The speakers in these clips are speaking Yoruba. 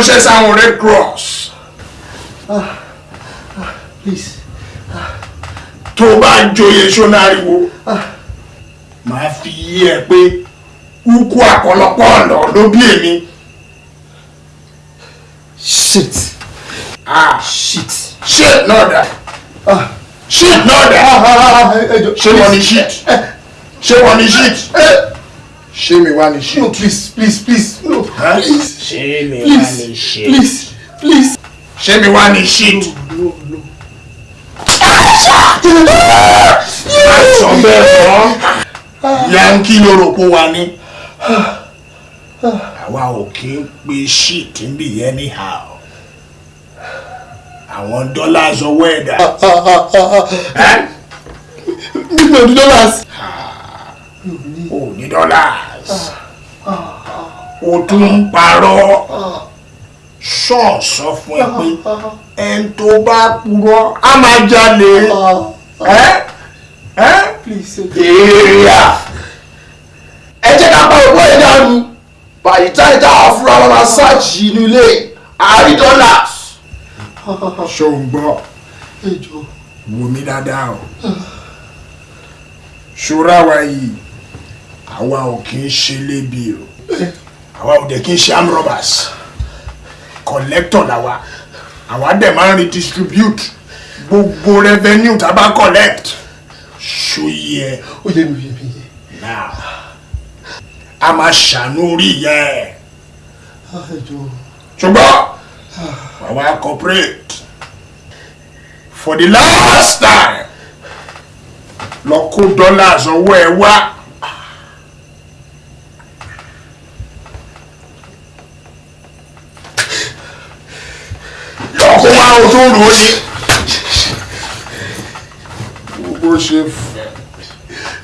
ránṣẹ́ sáwọn red cross. Please. Tó bá joyè sónáriwo máa fi yí ẹ pé ukú àpọ̀lọpọ̀ ọ̀nà ló bí èmi. shit. Ah. Shit. Shit náà dà ah. Shit náà dà ah ẹjọ ṣé wọ́n ní shit? Ṣé wọ́n ní shit wá ní no please please please no Huh? please mi wá please please please ṣé mi wá ní shit. no no sọ bẹ́ẹ̀ mọ́ yankí lórúkọ wa ní. àwa ò kí ń pe shit ń bì anyhow. àwọn dọ́là sọwọ́ ẹ̀dá. Million dollars ò ní dọ́là. o tún ń parọ́. ṣọ́ọ̀ sọ fún ẹ pé ẹni tó bá purọ́ á máa jalè. Ẹ́? Ẹ́? èrìà ẹ jẹ́ ká pa ògbó yẹn dànù bàyí táyì tá a fúra wọn máa ṣáàjì inú ilé àárí dọ́là. ṣó ń gbọ́ wò mí dáadáa o ṣọ́ra wa yìí àwa ò kì í ṣe lébi o. Àwa ò dẹ̀ kì í ṣe arm robbers. Collector làwa àwa dẹ̀ máa ń redistribute gbogbo revenue tá a bá collect. Ṣòye ẹ. Ó yẹ mi yẹ mi yẹ now a máa ṣàánú orí ìyá ẹ. Ah ṣùgbọ́n àwa cooperate. For the last time lọ kó dollars ọwọ́ ẹ wá. lọ kó wá o tó rò ó ní. bó ṣe fẹ́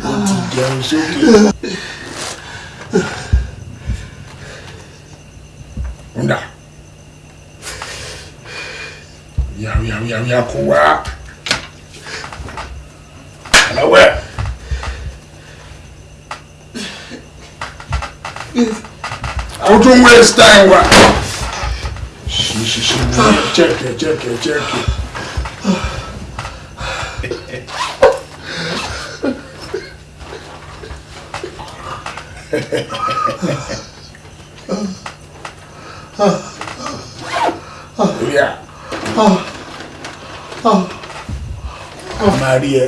ó ti jẹun sókè. Nda. Ya ya ya kó wá. Àlọ́wẹ̀. O tún waste time wa. Ṣí ṣí ṣí wọ́n jẹ́kẹ̀ jẹ́kẹ̀ jẹ́kẹ̀. Oya. A máa rí ẹ.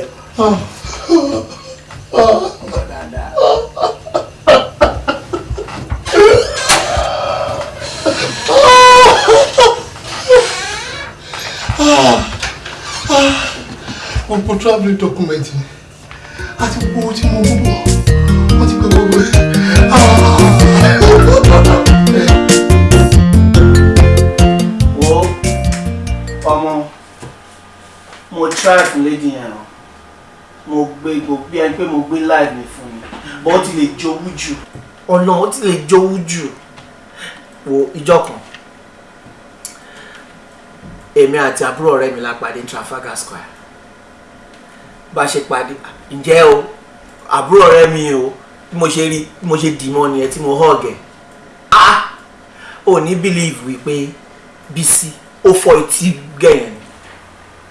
Travelling document. Mi àti gbogbo owó tí mo mú bọ̀ wọ́n ti gbé gbogbo ẹ̀. wo ọmọ mo fún lady yẹn o. Mo gbé gbogbo ẹni pé mo gbé live mi fún mi but ó ti lè jowú jù. Ọ̀nà ó ti lè jowú jù. Wo ìjọ kan. Èmi àti àbúrò ọ̀rẹ́ mi la pàdé Trafalgar Square bá ṣe pàdé ǹjẹ́ o àbúrò ọ̀rẹ́ mi o bí mo ṣe rí bí mo ṣe dì mọ́ nìyẹn tí mo hug ẹ̀? Ah ò ní believe wípé Bísí ó fọ etí gẹ̀yìn ni.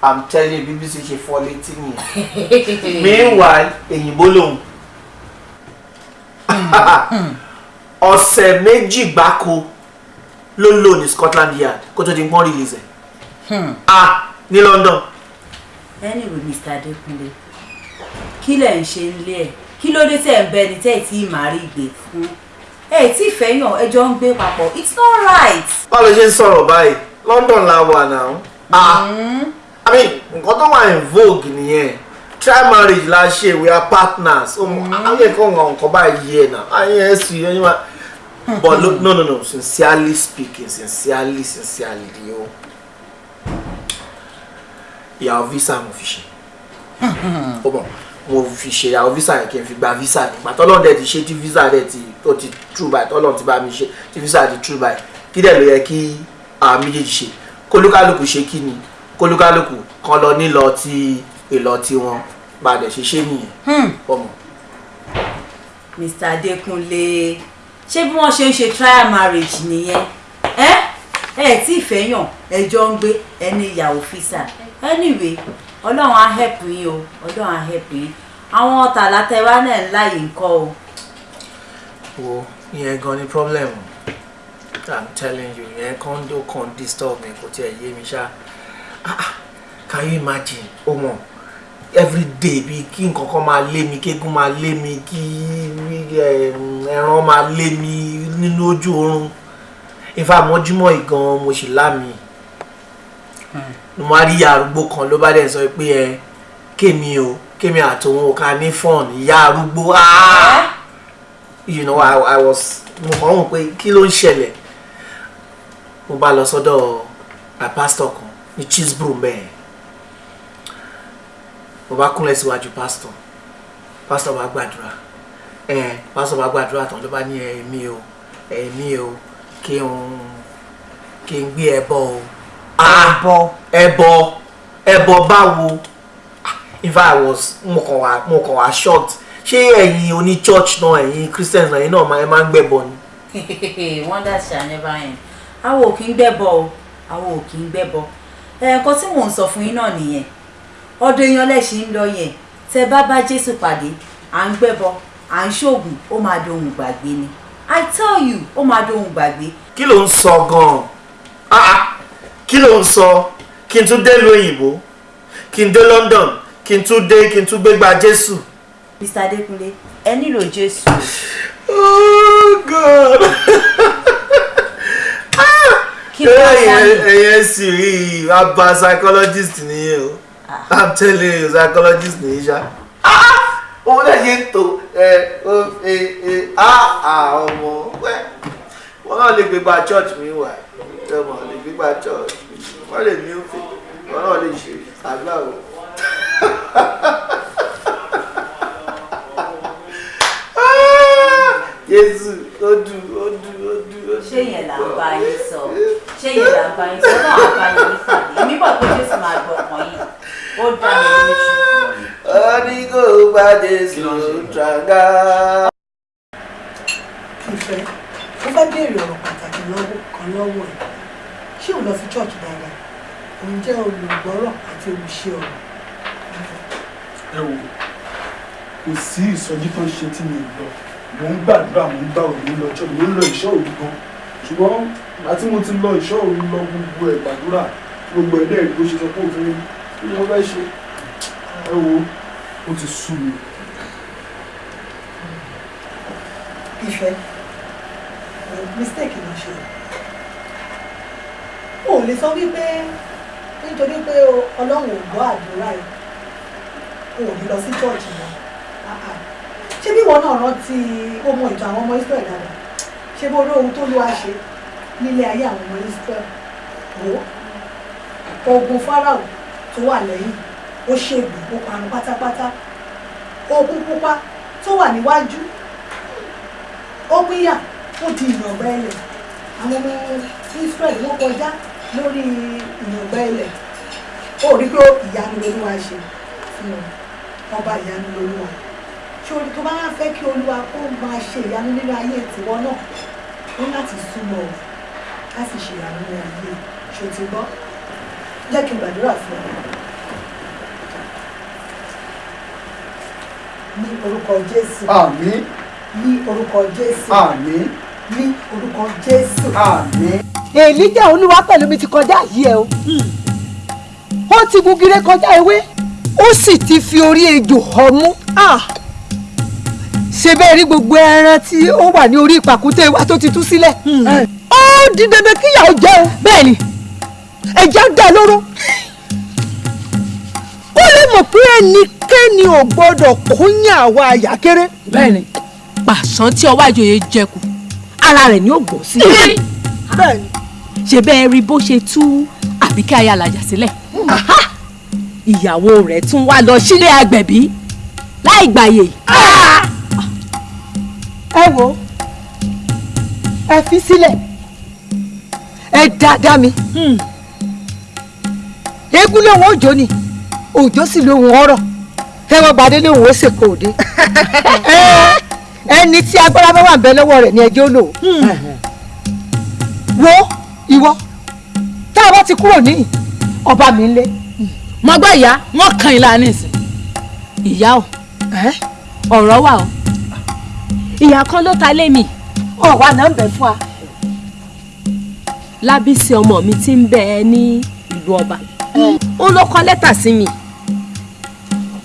I'm telling you bí Bísí ṣe fọ létí nìyẹn. Meanwhile èyìnbó lòun. Ọ̀sẹ̀ méjì gbáko ló lò ní Scotland Yard kó tó di pọ́n release ẹ̀. Ah ní London anyway mr adekunle kí lẹ̀ ń ṣe nílé ẹ̀? Kí ló dé tẹ̀ ń bẹ ni tẹ́ tí ì máa rí ìgbé fún? Ẹ̀ tí ìfẹ́yàn ẹjọ́ ń gbé papọ̀. It's not right. báwo ló ṣe ń sọ̀rọ̀ báyìí? London la wà náà. Ah i mean nǹkan tó wà in vogue nìyẹn. Try marriage la ṣe we are partners. Ayé kan nǹkan nǹkan báyìí yẹ náà. Ayé ẹ sì yẹn wá but look, no no no. Sincerely speaking sincerely sincerely yo ìyàwó visa mo fi ṣe. Ó bọ̀ mo fi ṣe ìyàwó visa yẹn kí n fi gba visa nígbà tọ́lọ́n dẹ̀ ti ṣe tí visa dẹ̀ ti tó ti true by tọ́lọ́n ti bá mi ṣe tí visa ti true by kí dẹ̀ ló yẹ kí àwọn méjèèjì ṣe? Kólúkálùkù ṣe kí ni? Kólúkálùkù kan lọ nílọ tí èlọ tí wọn bá dẹ̀ ṣe ṣe nìyẹn. Ọmọ. mr adekunle ṣé bí wọ́n ṣe ń ṣe trial marriage nìyẹn? Ẹ ẹ tí ìfẹ́ yàn ẹjọ́ ń gbé ẹni ìyàwó fisa anyway ọlọ́run á help yín o ọlọ́run á help yín. Àwọn tàlátẹ́wá náà ń láyè ńkọ́ o. wo ìyẹn gan ni problem. I'm telling you ìyẹn kan ló kàn disturb mi kò tiẹ̀ yé mi ṣá. Ah, ah, can you imagine? O mọ̀ every day bíi kí nǹkan kan máa lé mi kéegun máa lé mi kí ẹran máa lé mi nínú ojú oorun. Ifá mọ́júmọ́ ìgan mo sì lámì mo máa rí ìyá arúgbó kan ló bá dẹ̀ sọ pé ẹ kémi o kémi àtòun ò ká ní fọ́ọ̀n ìyá arúgbó. Ah! you know I, I was mo kàn wò pé kí ló ń ṣẹlẹ̀. Mo bá lọ sọ́dọ̀ pastor kan ní chisbro mẹ́ẹ̀ mo bá kúnlẹ̀ síwájú pastor. Pastor bá gbàdúrà. Ẹ pastor bá gbàdúrà tán ló bá ní ẹ̀mí o ẹ̀mí o kí n kí n gbé ẹbọ o ẹbọ. Ẹbọ. Ẹbọ báwo? Fact I was mo kàn wá mo kàn wá shocked. Ṣé ẹ̀yin oní church náà ẹ̀yin christians náà ẹ̀yin náà máa ẹ máa ń gbẹ̀bọ ni. wonders shall never end àwọn ò kí ń gbẹ́bọ o. Àwọn ò kí ń gbẹ́bọ. Ẹ̀ẹ̀kan tí mò ń sọ fún yín náà nìyẹn. Ọdún èèyàn lẹ́sìn ń lọ yẹn. Tẹ bá bá jésù pàdé à ń gbẹ́bọ à ń ṣoògùn ó máa dohun gbàgbé ni. I tell you ó máa dohun gbàgbé kí ló ń sọ gan-an? Ah, ah, kí ló ń sọ? Kí n tún dé ìlú òyìnbó. Kí n dé London. Kí n tún dé kí n tún gbégbá Jésù. mr adékúnlé ẹ nílò jésù. Oh God. kí ló wá sáyé ẹyẹ sì rí bá psychologist nìyẹn o. I'm telling you psychologist nìyí ṣá. òun náà ṣe ń tò ẹ ẹ ẹ á à ọmọ. Wọn náà lè gbégbá church mi wà ọmọ lè gbégbá church. Wọn lè ní òfin. Wọn náà lè ṣe àgbà o. Jésù ó dùn ó dùn ó dùn ó dùn. ṣé yẹn là ń bá yín sọ? Ṣé yẹn là ń bá yín sọ? Náà á bá yín pàdé. Èmi bọ̀ pé jésù máa gbọ́ ọkàn yìí ó dá mi lójú. Ọdí kò bá Jésù tranga. ìfẹ́. Mo fẹ́ béèrè ọ̀rọ̀ pàtàkì lọ́wọ́ kan lọ́wọ́ ẹ̀ ṣé ò lọ sí church dáadáa? Òun jẹ́ olùgbọ́rọ̀ àti olùṣe ọ̀rọ̀. Ẹ wò kò sí ìsọjí tó ń ṣe tí mi lọ. Mò ń gbàdúrà mò ń gbà òní lọ church mò ń lọ ìṣọ́ òru gan. Ṣùgbọ́n àti mo ti lọ ìṣọ́ òru lọ gbogbo ẹ̀ gbàdúrà gbogbo ẹ̀ dẹ́rì bó ṣe sọ pé òfin ni. Wọ́n fẹ́ ṣe? Ẹ wo ó ti sú mi. ìfẹ́. Mistake ló ṣe o lè sọ wípé nítorí pé ọlọ́run ò gbọ́ àdúrà ẹ̀ o ò ní lọ sí Ah, ah. ṣé bí ìwọ náà rántí ó mọ ìtàn àwọn ọmọ Israel dáadáa? Ṣé bó rí ohun tó ló wá ṣe nílé ayé àwọn ọmọ Israel? Wò ó. Ogun Fáráò tó wà lẹ́yìn ó ṣègùn ó parun pátápátá. Ogun pupa tó wà níwájú ó pínyà ó di ìyàngbẹ́ ilẹ̀. Àwọn ọmọ Israel wọ́n kọjá lórí ìyàngbẹ́ ilẹ̀. Ó rí pé ìyanu lolúwa ṣe. Fún wọn ọba ìyanu lolúwa orí tó bá wá fẹ́ kí olúwa kó máa ṣe ìyanu nínú ayé tiwọ náà ó láti súnmọ́ ọ láti ṣe ìyanu nínú ayé ṣó ti gbọ́? Jẹ́ kí n gbàdúrà fún ọ. Ní orúkọ Jésù. Àmín. Ní orúkọ Jésù. Àmín. Ní orúkọ Jésù. àmín. Èlíjà olúwa pẹ̀lú mi ti kọjá yìí ẹ o. Ó ti gugire kọjá ewé ó sì ti fi orí ejò ọmú ṣe bẹ́ẹ̀ rí gbogbo ẹran tí ó wà ní orí ìpàkúté wa tó ti tú sílẹ̀? Ó di dandan kíyàwó jẹ́ o. Bẹ́ẹ̀ ni. Ẹja dá lóró. Ó lè mọ̀ pé ẹnikẹ́ni ò gbọ́dọ̀ kúnyà àwa àyà kéré. bẹ́ẹ̀ ni. Pàṣán tí ọwọ́ àjòyè jẹkù ara rẹ̀ ni ó gbọ́ sí. Bẹ́ẹ̀ ni ṣe bẹ́ẹ̀ rí bó ṣe tú àbíkẹ́ ayálajà sílẹ̀. ìyàwó rẹ̀ tún wá lọ sílé agbẹ̀bí láì gbàyè. ẹ wo ẹ fi sílẹ̀. Ẹ dáadáa mi. Eégún lòun òjò ni òjò sì lòun ọ̀rọ̀ tẹwọn gbadé lòun ó ṣèkò òde. Ẹni tí agbára bá wà ń bẹ lọ́wọ́ rẹ̀ ni ẹjọ́ lò wo ìwọ tá a bá ti kúrò ní ọba mi ń lé mo gbọ́ ìyá wọ́n kan ìlà nísìn ìyá o. Ọ̀rọ̀ wà o. Ìyá kan ló ta lé mi. Ọ̀wá náà ń bẹ fún wa. lábísí ọmọ mi ti ń bẹ ẹ ní ìlú ọba. Ó ló kọ lẹ́tà sí mi.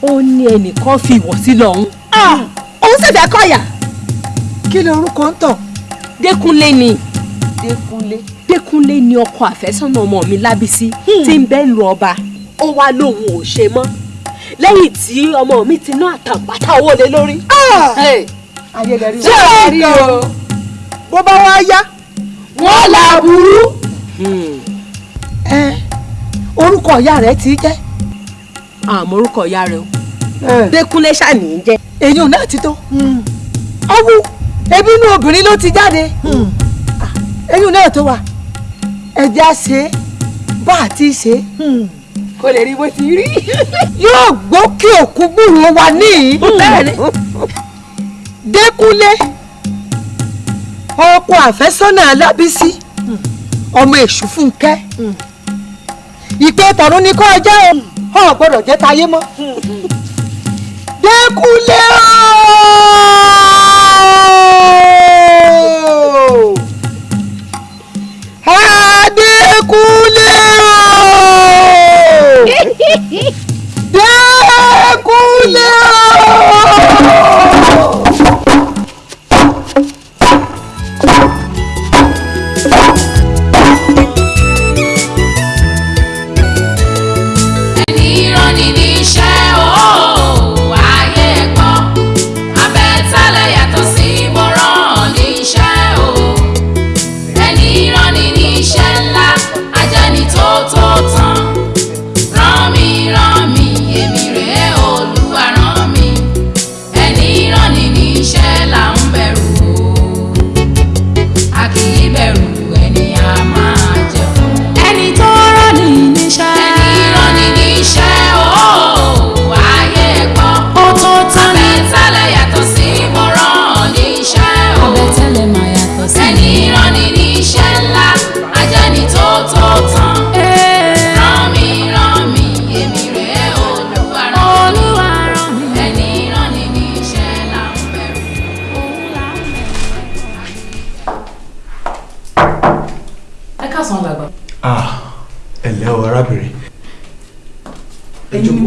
Ó ní ẹnìkan fi ìwọ̀ sí lọ́hún òun sì fẹ́ kọ̀yà. Kí ló orúkọ ń tàn. Dékúnlé ni Dékúnlé. Dékúnlé ni ọkọ àfẹ́sọ́nà ọmọ mi lábísí tí ń bẹ lu ọba ó wá lóun ò ṣe mọ́ lẹ́yìn tí ọmọ mi ti ná àtàǹpátá owó lé lórí. rí ṣé ẹ rí o bó bá wá yá wọ́n là burú. ẹ orúkọ ìyá rẹ ti jẹ́. àmọ́ orúkọ ìyá rẹ o Dékúnlé ṣàní jẹ́. èyí náà ti tó. ọwú ebi inú obìnrin ló ti jáde. Èyí náà tó wà. Ẹ̀jẹ̀ á ṣe é. Bá a ti ṣe é. Kó lè rí bó ti rí. yóò gbókè òkú gbúròó wa níyì. Dékúnlé ọkọ àfẹ́sọ́nà Alábísí ọmọ èṣù Fúnkẹ́. Ìpè tọ̀run ní kọ́ ọjọ́ o. Ọ̀ gbọ́dọ̀ jẹ́ tayé mọ́. Dékúnlé ooo Dékúnlé ooo.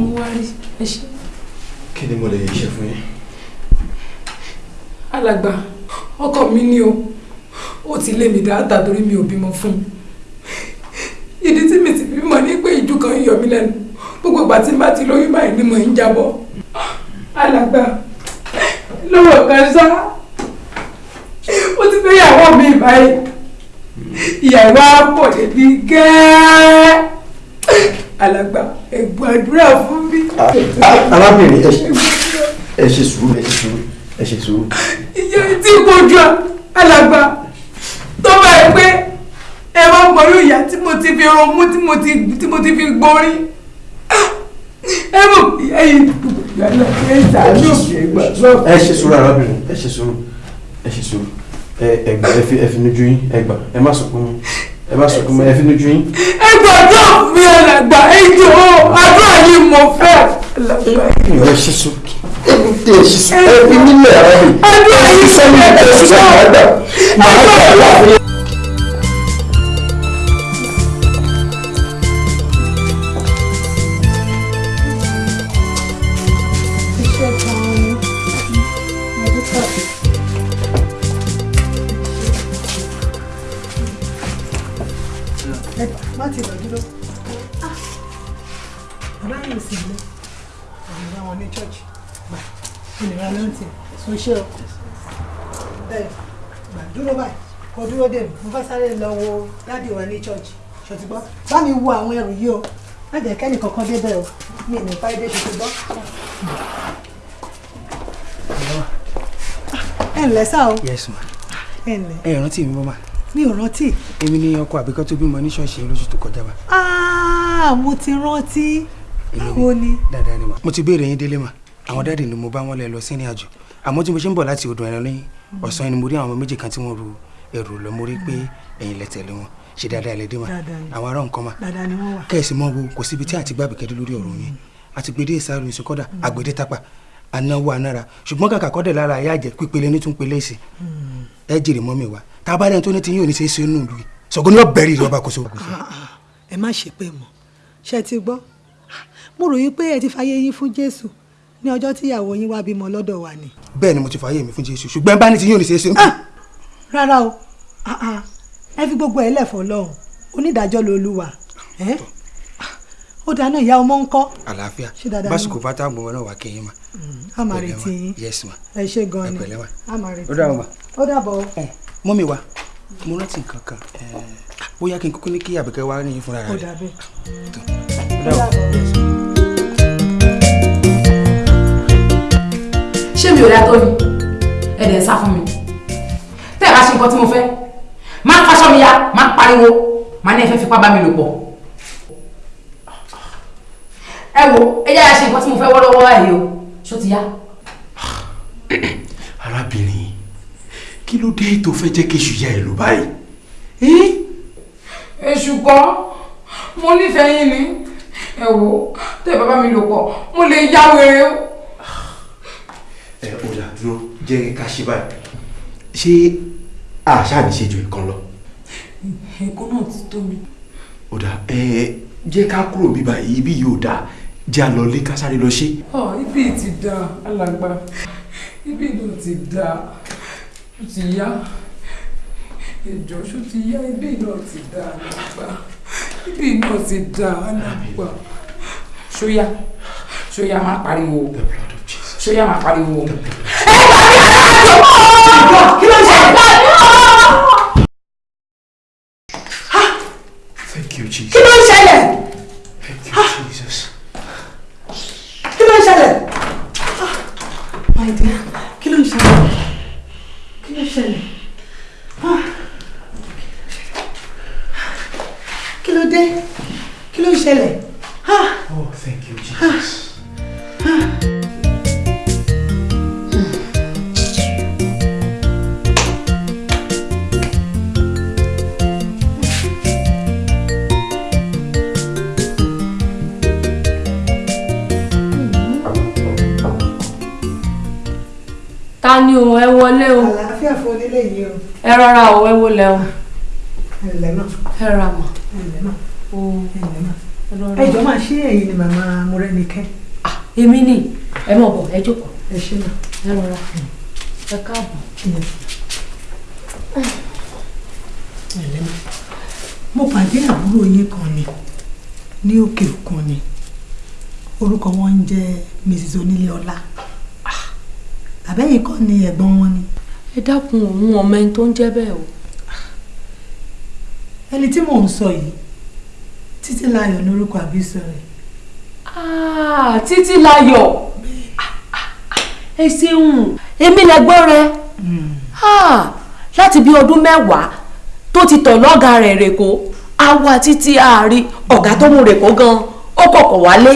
Mo wá rí ẹ ṣe. kí ni mo lè ṣe fún yín. alàgbà ọkọ mi ni o. Ó ti lé mi dáadáa torí mi ò bímọ fún un. Ìdí tí mi ti bímọ ní pé ìjú kan yọ mí lẹ́nu. Gbogbo ìgbà tí bá ti lóyún báyìí ni mo ń jábọ́. Alàgbà lọ́wọ́ kan sá ó ti fẹ́ yàwó mi báyìí. Ìyàwó á pọ̀ débi gẹ́ẹ́ alàgbà ẹ gbàdúrà fún mi. arábìnrin ẹ ṣe- ẹ sùúrù ẹ ṣe sùúrù ẹ ṣe sùúrù. ìyá tí kojú alàgbà tó bá yẹ pé ẹ bá mọ̀rú ìyá tí mo ti fi ronmú tí mo ti tí mo ti fi gbórí ẹ mọ̀ ìyá yìí yàrá ẹ ṣàánú mi ẹ gbàdúrà. ẹ ṣe sùúrù arábìnrin ẹ ṣe sùúrù ẹ ṣe sùúrù ẹ ẹ ẹ fi ẹ nujú yín ẹ gbà ẹ má sunkún ẹ má sunkún ẹ fi nujú yín. ẹ gbàdúrà fún mi alàgbà. Ẹ jọ àdúrà yìí mo fẹ́. Ẹ ṣe sùúrù ẹ fi ẹ ṣe sùúrù ẹ fi nílẹ̀ arábìnrin. àdúrà yìí sẹ́yìn mo ẹ fẹ́ ṣe sùúrù ẹ gbà màá sáré lọ wo dáàdì wa ní church. Ṣòtìgbọ́ bá mi wo àwọn ẹrù yìí o. Má jẹ́ kẹ́nì kankan débẹ̀ o. Mi ní fáyé ṣòtìgbọ́. ẹ ǹlẹ́ sá o. Yes ma. Ẹ ǹlẹ́. Ẹ rántí mi mọ́ ma. Mi ò rántí. Èmi ni ọkọ àbíkọ́ tó bímọ ní ṣọ́ọ̀ṣì lóṣù tó kọjá wa Ah, mo ti rántí. Báwo ni? Dáadáa ni ma. Mo ti béèrè yín délé ma. Àwọn dáàdì ni mo bá wọn lẹ lọ sí ìrìn àjò àmọ́ tí mo ṣe ń bọ̀ láti odò ẹran lẹ́yìn ọ̀sán ni mo rí àwọn ọmọ méjì kan tí wọ́n ru ẹrù lọ. Mo rí pé ẹ̀yin lẹ tẹ̀lé wọn. Ṣe dáadáa ilẹ̀ dé mà ni. àwọn ará nǹkan mà. Ni wọ́n kẹ́ẹ̀sì mọ́ wo kò síbi tí àti gbàgbé kẹ́dé lórí ọ̀rọ̀ yẹn. Àti gbèdé ìsàrò ìsìnkọ́dà àgbèdè tápà anáwó anára. Ṣùgbọ́n kàkà kọ́dẹ̀ lára ayé àjẹ pípele ní tún pele sí. Ẹ jèrè mọ́ mi wá. Tá a bá lẹ́ni tó ní ti yín ò ní ṣe é ṣe nù lùi ṣọ̀gbọ́n ní ọ̀bẹ̀rì ìjọba kò so. ẹ má ṣe pé mọ́. Ṣe ti gbọ́? Mo ròyìn pé ẹ ti fàyè yín fún jésù ní ọjọ́ tí ìyàwó yín wá bímọ lọ́dọ̀ wa ni. bẹ́ẹ̀ ni mo ti fààyè mi fún jésù ṣùgbọ́n bá ní ti yín ò ní ṣe é ṣe nù. rárá o. Ah, ah. Ẹ fi gbogbo ẹ lẹ̀fọ́ lọ́hùn onídàájọ́ lolúwa ẹ́? ó dáná ìyá ọmọ ń kọ́ àlàáfíà ni? bá táwọn gbọmọ náà wà kéyìn mà. a máa retí yín yes ma. ẹ ṣe gan ni a máa retí ó mà. ó dàbọ̀ mọ́mi wa mo rántí nǹkan kan bóyá kí n kúkú ní kí àbíkẹ́ wá ní fúnra ó rẹ̀. dàbẹ̀. ó dàbọ̀. ṣé mi ò dá tó ni ẹ̀dẹ̀ ń sá fún mi tẹ́ ẹ bá ṣe nǹkan tí mo fẹ́ máa ń faṣọ mi ya máa ń pariwo máa ní ẹ fẹ́ fipá bá mi lò pọ̀ ẹ wo ẹ yára ṣe nǹkan tí mo fẹ́ wọ́lọ́wọ́ ẹ̀ o ṣó ti yá. arábìnrin kí ló dé tó fẹ́ jẹ́ kí èṣù ẹ lò báyìí. èṣù kọ́ mo nífẹ̀ẹ́ yín ni ẹ wo tẹ́ ẹ bá bá mi lò pọ̀ mo lè yá wèrè o. ẹ dà dúró jẹ́ ká ṣe báyìí ṣé àṣà ní ṣe ju ìkan lọ. nǹkan náà ti tó mi. ó dà ẹ jẹ́ ká kúrò bíbá yìí ibi yóò dáa jẹ́ à lọ lé ká sáré lọ ṣe. ọ ibi ti da alàgbà ibi náà ti da ó ti yá ìjọ ṣó ti yá ibi náà ti da alàgbà ibi náà ti da alàgbà ṣóyá ṣóyá máa pariwo ṣóyá máa pariwo. kí ló ń ṣe? Thank you, Jesus. kí ló ń ṣẹlẹ̀? Thank you, Jesus. kí ló ń ṣẹlẹ̀? my dear kí ló ń ṣẹlẹ̀? kí ló ń ṣẹlẹ̀? Kí ló dé? kí ló ń ṣẹlẹ̀? Wọlé o. Àlàáfíà fún onílé yìí o. Ẹ rọra o ẹ wọlé o. Ẹ̀lẹ́ náà ẹ ra náà o. Ẹ̀lẹ́ náà ẹ rọra. ẹ jọ máa ṣe ẹ̀yin ni màmá Mọ́rẹ́nikẹ́ èmi ni. Ẹ mọ̀ bọ̀ ẹ jókòó. Ẹ ṣe náà ẹ rọra. Ẹ káàbọ̀. mo pàdé àbúrò yín kan ni ní òkè òkun ni. Orúkọ wọn ń jẹ́ Mrs Oníléọlá àbẹ́yìn kọ́ ni ẹ̀gbọ́n wọn ni. Ẹ dákun òun ọmọ ẹni tó ń jẹ́ bẹ́ẹ̀ o. ẹni tí mò ń sọ yìí Títílayọ̀ lórúkọ àbísọ rẹ̀. Ah, títí láyọ̀ ẹ ṣeun. Èmi lẹ́gbọ́n rẹ. Ah, láti bí ọdún mẹ́wàá tó ti tọ̀ lọ́gàá rẹ̀ rèkó àwa títí àárí ọ̀gá tó mú rèkó gan ó kọ̀kọ̀ wálé.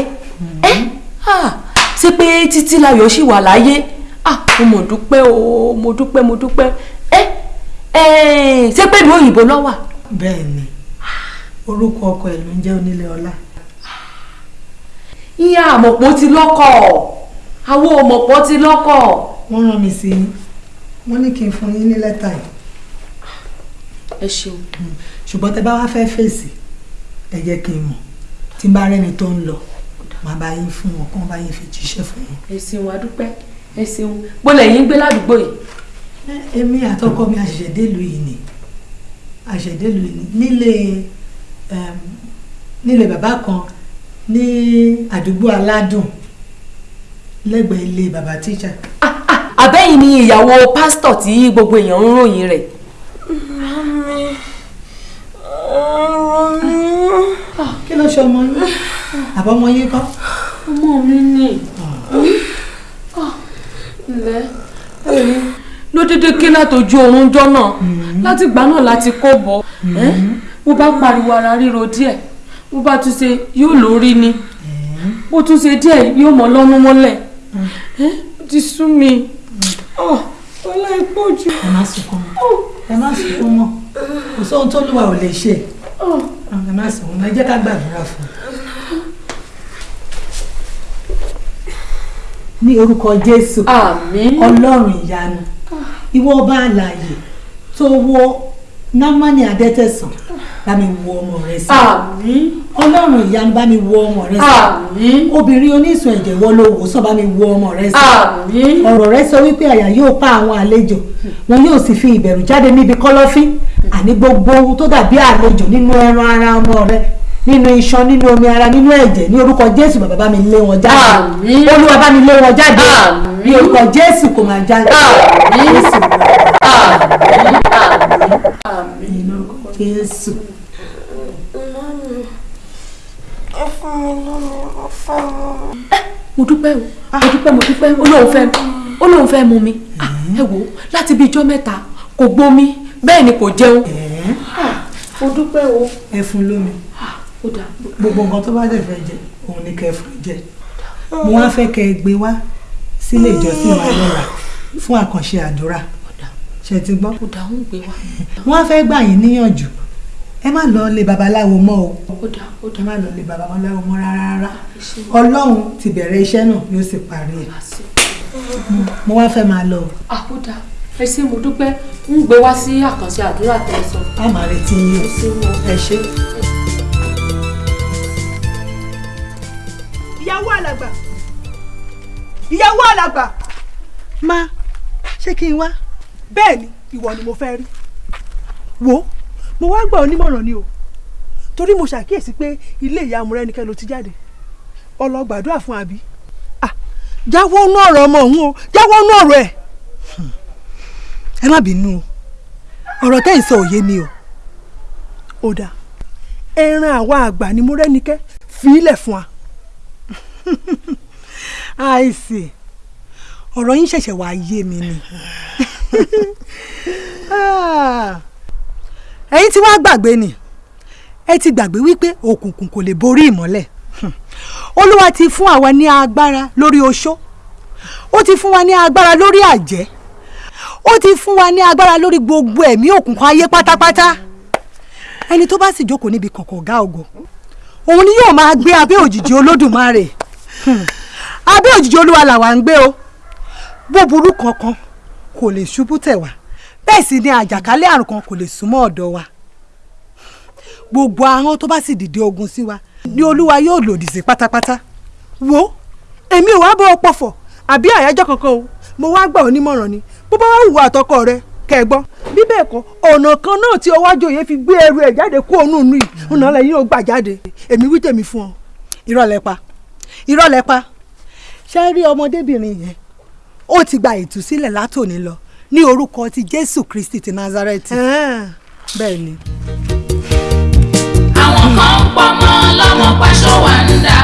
Ẹ ah, ṣé pé títí láyọ̀ ṣì wà láyé ah, mo mọ̀ dúpẹ́ o mo dúpẹ́ mo dúpẹ́. Ẹ ẹ ṣé pé ìlú òyìnbó ló wà. bẹ́ẹ̀ ni orúkọ ọkọ ẹ̀ ló ń jẹ́ Oníléọlá ìyá àmọ̀pọ̀ ti lọ́kọ̀. Àwọn ọmọpọ̀ ti lọ́kọ̀. wọ́n rán mi sí yín wọ́n ní kí n fún yín ní lẹ́tà yìí. Ẹ ṣeun. ṣùgbọ́n tẹ bá wá fẹ́ fèsì ẹ jẹ́ kí n mọ̀. Tí n bá rẹ́ni tó ń lọ màá bá yín fún wọn bá yín fi jíṣẹ́ fún yín. ẹ ṣeun adúpẹ́ ẹ ṣeun gbọ́dọ̀ yín gbé ládùúgbò yìí. èmi àtọkọ mi àṣẹ̀ṣẹ̀ délùú yìí ni àṣẹ̀ṣẹ̀ délùú yìí ni nílé nílé bàbá kan ní àdúgbò aládùn lẹ́gbẹ̀ẹ́ ilé bàbá tíṣà. àbẹ́yìn ni ìyàwó pásítọ̀ tí gbogbo èèyàn ń ròyìn rẹ̀. kí ló ṣe ọmọ yín àbọ̀mọ yín kọ́. ọmọ mi ni ǹlẹ́? Ló dédé ké látọjú oorun jọ náà. Láti ìgbà náà láti kó bọ̀. Bó bá pariwo ara ríro díẹ̀. Bó bá tún ṣe yóò lórí ni. Bó tún ṣe díẹ̀ yóò mọ́ lọ́nu mọ́lẹ̀. Ti sú mi. ọlá ipò jù. ẹ má sunkún mọ́. Ẹ má sunkún mọ́. Kò sóhun tó lùwà ò lè ṣe. Ẹ má sunkún mọ́. Ẹ jẹ́ ká gbàdúrà fún un. Ní orúkọ jésù. Ọlọ́run ìyanu. Ìwọ ọba àlàyé tó wo námánì adẹ́tẹ̀sán bá mi wo ọmọ rẹ sí. Ọlọ́run ìyanu bá mi wo ọmọ rẹ sí. Obìnrin oníṣun ẹ̀jẹ̀ wọ́n ló wò sàn bá mi wo ọmọ rẹ sí. Ọ̀rọ̀ rẹ sọ wípé àyà yóò pa àwọn àlejò. Wọn yóò sì fi ìbẹ̀rù jáde níbi kọ́lọ́fín. Àní gbogbo ohun tó dàbí àlejò nínú ẹran ara ọmọ rẹ nínú iṣan nínú omi ara nínú ẹ̀jẹ̀ ní orúkọ jésù bàbá bá mi lé wọn jáde. Olúwa bá mi lé wọn jáde. Ní orúkọ jésù kò máa jáde. Jésù ní orúkọ jésù. ẹ fún mi lómi mo fẹ́ mu. mo dúpẹ́ o. Mo dúpẹ́ mo dúpẹ́. Ó lóun fẹ́ ó lóun fẹ́ mu mi. Ah, ẹ wò láti bí ijọ́ mẹ́ta kò gbómi bẹ́ẹ̀ ni kò jẹun. Ah, mo dúpẹ́ o. ẹ fún lómi gbogbo nǹkan tó bá dẹ̀ fẹ́ jẹ òun ni kẹ́ fún jẹ. Mo wá fẹ́ kẹ́ ẹ gbé wá sílé ìjọsìn wa lọ́la fún àkànṣe àdúrà. Ṣe ti gbọ́. wọ́n á fẹ́ gbà yín níyànjú. Ẹ má lọ lé babaláwo mọ́ o. Ẹ má lọ lé babaláwo mọ́ rárá ọlọ́run ti bẹ̀rẹ̀ iṣẹ́ náà yóò sì parí ẹ̀. Mo wá fẹ́ máa lọ dáa ẹ ṣé mo dúpẹ́. Ń gbé wá sí àkànṣe àdúrà tẹ́ ẹ sọ. a máa retí yín o. Ẹ ṣé. Alàgbà ìyàwó alàgbà. má ṣé kí n wá. bẹ́ẹ̀ ni ìwọ ni mo fẹ́ rí wo mo wá gbà ọ́ nímọ̀ràn ni o torí mo ṣàkíyèsí pé ilé ìyá amúrẹ́nikẹ́ ló ti jáde ọlọ́gbàdúrà fún àbí jáwọ́ nú ọ̀rọ̀ ọmọ òun o jáwọ́ nú ọ̀rọ̀ ẹ̀. ẹ má bínú o ọ̀rọ̀ tẹ́ ń sọ òye mi o. ó dáa ẹran àwa àgbà ni múrẹ́nikẹ́ fi ilẹ̀ fún wa. àìsè ọ̀rọ̀ yín ṣẹ̀ṣẹ̀ wá yé mi ni. Ah, ẹ̀yin tí wàá gbàgbé ni. Ẹ ti gbàgbé wípé òkùnkùn kò lè borí ìmọ́lẹ̀. Olúwa ti fún àwa ní agbára lórí oṣó. Ó ti fún wa ní agbára lórí àjẹ́. Ó ti fún wa ní agbára lórí gbogbo ẹ̀mí òkùnkùn ayé pátápátá. Ẹni tó bá sì jókòó níbi kọ̀kọ̀ ọ̀gá ògo òun ni yóò máa gbé abẹ́ òjìji olódùmarè. Abẹ́ òjìji olúwa làwa ń gbé o. Búburú kankan kò lè ṣubú tẹ̀ wá. Bẹ́ẹ̀ sì ni àjàkálẹ̀ àrùn kan kò lè súnmọ́ ọ̀dọ̀ wa. Gbogbo àwọn tó bá sì dìde ogun sí wa ni olúwa yóò lòdì sí pátápátá. Wo èmi ò wá bọ́ ọ pọ̀fọ̀ àbí àyájọ́ kankan o. Mo wá gbà ọ́ nímọ̀ràn ni. Bó bá wà wù àtọkọ rẹ kẹ́ ẹ gbọ́. Bí bẹ́ẹ̀ kọ́ ọ̀nà kan náà tí ọwọ́ àjòyè fi gbé ẹrù ẹ̀ jáde kó òun nù yìí ọ̀nà lẹ́yìn ò gbà jáde. Èmi wí tèmi fún ọ. irọ́ pa irọ́ lẹ pa. Ṣe rí ọmọdébìnrin yẹn? Ó ti gba ìtúsílẹ̀ látòní lọ ní orúkọ ti jésù kristi ti nazareti. Bẹ́ẹ̀ ni. àwọn kan ń pọmọ lọ́mọ paṣọ wà ń dà.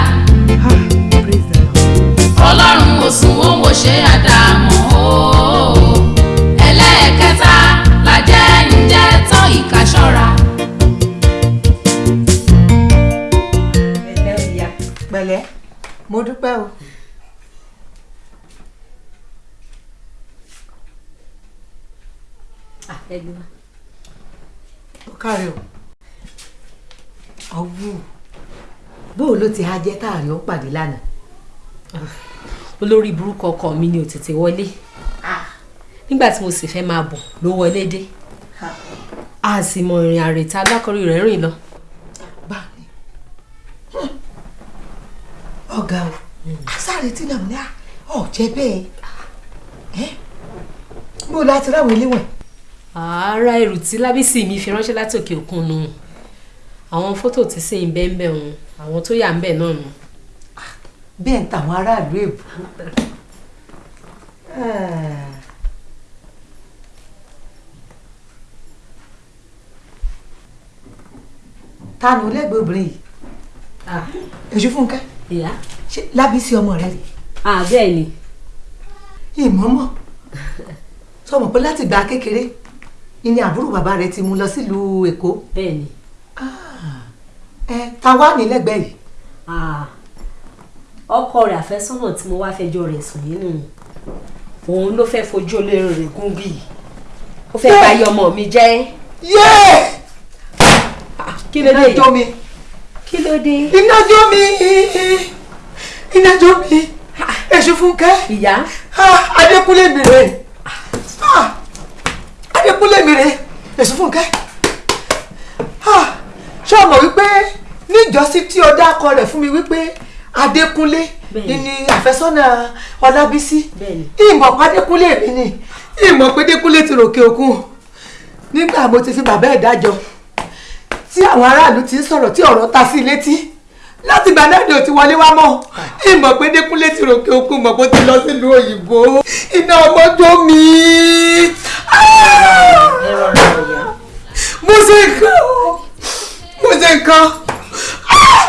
Ọlọ́run ò sùn ó wò ṣe àdàmọ́ o. Ẹlẹ́ẹ̀kẹta làjẹ́ ń jẹ́ tán ìka mo dúpẹ́ o. ó káre o. Ọwọ́ bóò ló ti ha jẹ́ táàrí ó pàdé lánàá. olórí burúkú ọkọ mi ni ò tètè wọlé. Nígbà tí mo sì fẹ́ máa bọ̀ ló wọlé dé. A sì mọ ìrìn àrètá alákọ̀rí rẹ̀ rìn lọ. Ọ̀gá o àsáré tí nàmú ní ọ̀jẹ̀ bẹ́ẹ̀ ẹ́ bó láti ráwọ̀ eléwọ̀n. ààrá ẹrù tí lábísí mi fi ránṣẹ́ láti òkè òkun nù àwọn fótò tí sì ń bẹ́ẹ̀ bẹ́ẹ̀ hùn àwọn tó yà ń bẹ̀ náà nù. bẹ́ẹ̀ ń tàwọn aráàlú èbú. ta ni olẹ́gbẹ̀ẹ́ obìnrin yìí èṣù fúnkẹ́ ìyá. Ṣe lábísí ọmọ rẹ rè bẹ́ẹ̀ ni. Ìmọ̀ọ́mọ̀ sọmọ pé láti gba kékeré ni àbúrò bàbá rẹ ti mú lọ sílùú èkó. Bẹ́ẹ̀ ni. Ẹ ta wá ní lẹ́gbẹ̀ẹ́ yìí? Ọkọ rẹ̀ àfẹ́sọ́nà tí mo wá fẹjọ́ rẹ̀ sùn nínú òun ló fẹ́ fojú olórí rẹ̀ gún bí. Ó fẹ́ bá yọ ọmọ mi jẹ́. yé kí ló dé? Mi kí ló dé. iná jó mi iná jó mi èṣù fúnkẹ́. Ìyá. Adékúnlé mi rè adékúnlé mi rè èṣù fúnkẹ́. Ṣé o mọ̀ wípé níjọ́sí tí o dákọ rẹ̀ fún mi wípé adékúnlé ni àfẹ́sọ́nà ọlábísí. Ìmọ̀ pé adékúnlé mi ni. Ìmọ̀ pé adékúnlé ti ròkè òkun. Nígbà mo ti fi bàbá ẹ̀ dájọ́ tí àwọn aráàlú ti ń sọ̀rọ̀ tí ọ̀rọ̀ ta sí létí. Láti ìgbà náà ni ò ti wọlé wá mọ́. Ìmọ̀ pé Dékúnlé ti ròkè òkun mọ̀ bó ti lọ sílùú òyìnbó. Iná ọmọdé mi. Mo ṣe nǹkan. Mo ṣe nǹkan.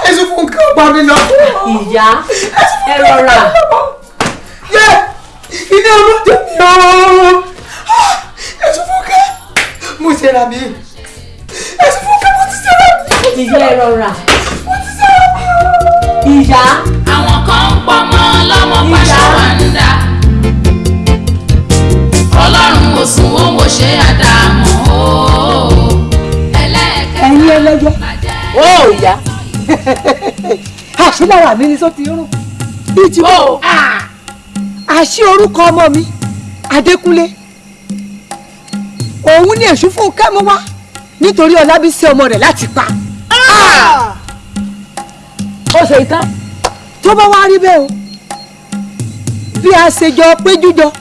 Èso fún nǹkan ọgbà mi lọ. ìyá ẹ rọra. iná ọmọdé mi o. Èso fún nǹkan. Mo ṣe ra mi. Èso fún nǹkan mo ìyá ẹ rọra. ìyá. àwọn kan ń pọmọ lọ́mọ pàṣẹ wà ń dà ọlọ́run ò sùn ó wò ṣe àdàmú o. Ẹlẹ́ẹ̀kẹ́ ẹ̀yin ẹlẹ́yẹ. ó ìyá. Àṣìlára mi ni sọ ti rún. Bíi ti wọ́n àṣì orúkọ ọmọ mi adékúnlé. Òun ní èṣù fún kẹ́mu wá nítorí ọlábísí ọmọ rẹ̀ láti pa. Ó ṣe ìtàn. Tó bá wá rí bẹ́ẹ̀ o bí a ṣe jọ péjú jọ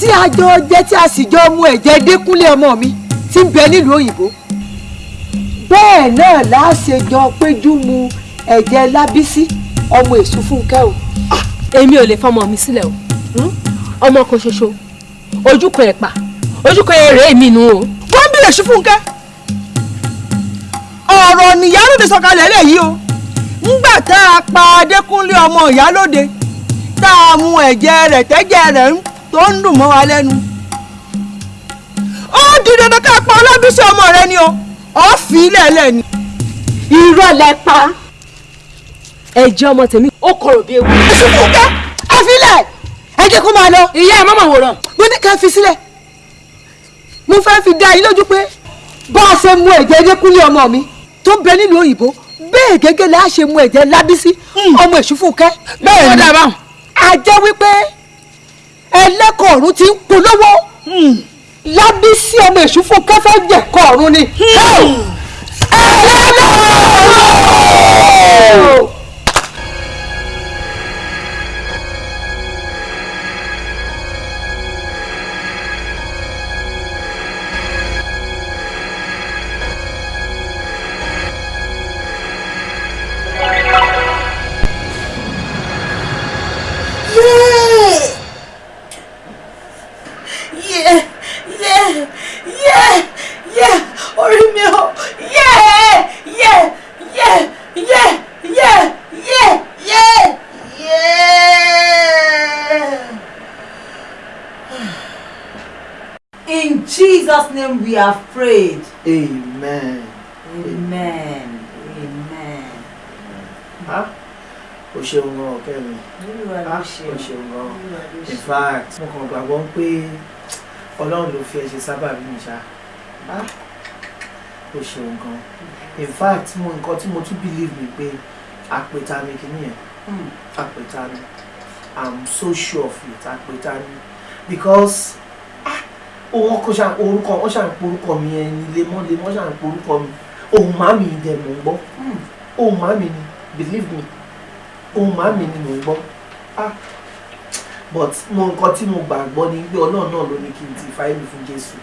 tí a jọ jẹ́ tí a sì jọ mu ẹ̀jẹ̀ dékúnlé ọmọ mi tí ń bẹ nílùú òyìnbó bẹ́ẹ̀ náà láṣẹ jọ péjú mu ẹ̀jẹ̀ lábísí ọmọ èṣù fúnkẹ́ o. èmi ò lè fọmọ mi sílẹ̀ o. Ọmọ kan ṣoṣo ojú kan ẹ̀ pa ojú kan ẹ̀ rèé mi nù o. èṣù fúnkẹ́ ọ̀rọ̀ nìyálóde sọ̀kalẹ̀ lẹ̀ yìí o ńgbà tá a pa adékúnlé ọmọ ìyálóde tá a mu ẹ̀jẹ̀ rẹ̀ tẹ́jẹ̀ rẹ̀ tó ń dùn mọ́ wa lẹ́nu ó di dandan ká pa ọlábísí ọmọ rẹ ni o ọ fi ilẹ̀ lẹ̀ ni. irọ́ lẹ pa ẹ̀jẹ̀ ọmọ tèmi ó korò bí ewu. èṣù fúnkẹ́ ẹ fi ilẹ̀ ẹ jẹ́ kó máa lọ. ìyá ẹ̀ mọ́mọ́ wòran. mo ní ká fi sílẹ̀ mo fẹ́ fi dá yín lójú pé bá a ṣe mu ẹ̀jẹ̀ adékúnlé ọmọ mi tó ń bẹ nílùú òyìnbó bẹ́ẹ̀ gẹ́gẹ́ la ṣe mu ẹ̀jẹ̀ lábísí ọmọ èṣù fúnkẹ́. Bẹ́ẹ̀ ni. A jẹ́ wípé ẹlẹ́kọ̀ọ́ ọ̀run ti ń polówó. Lábísí ọmọ èṣù fúnkẹ́ fẹ́ jẹ̀kọ́ ọ̀run ni. ẹlẹ́kọ̀ọ́. Yeah, Jesus' name we are prayed. amen. Amen. Amen. Ah, o ṣeun gan ọ̀kẹ́ mi. O ṣeun gan. In fact mo kàn gbàgbọ́ pé ọlọ́run ló fi ẹ ṣe sábàbí mi ṣá. O ṣeun gan. In fact mo nǹkan tí mo tún believe ni pé àpèta mi kìíní yẹn? Mm. àpèta mi i'm so sure of it àpèta mi because òun kò ṣàn orúkọ wọn ṣàn porúkọ mi ẹni lemọ́lemọ́ ṣàn porúkọ mi. Ohun màmí dẹ̀ mò ń gbọ́. Ohun màmí ni believe me ohun màmí ni mò ń gbọ́. Ah but mo nǹkan tí mo gbàgbọ́ ni pé ọlọ́run náà ló ní kí n ti fáìlì fún jésù.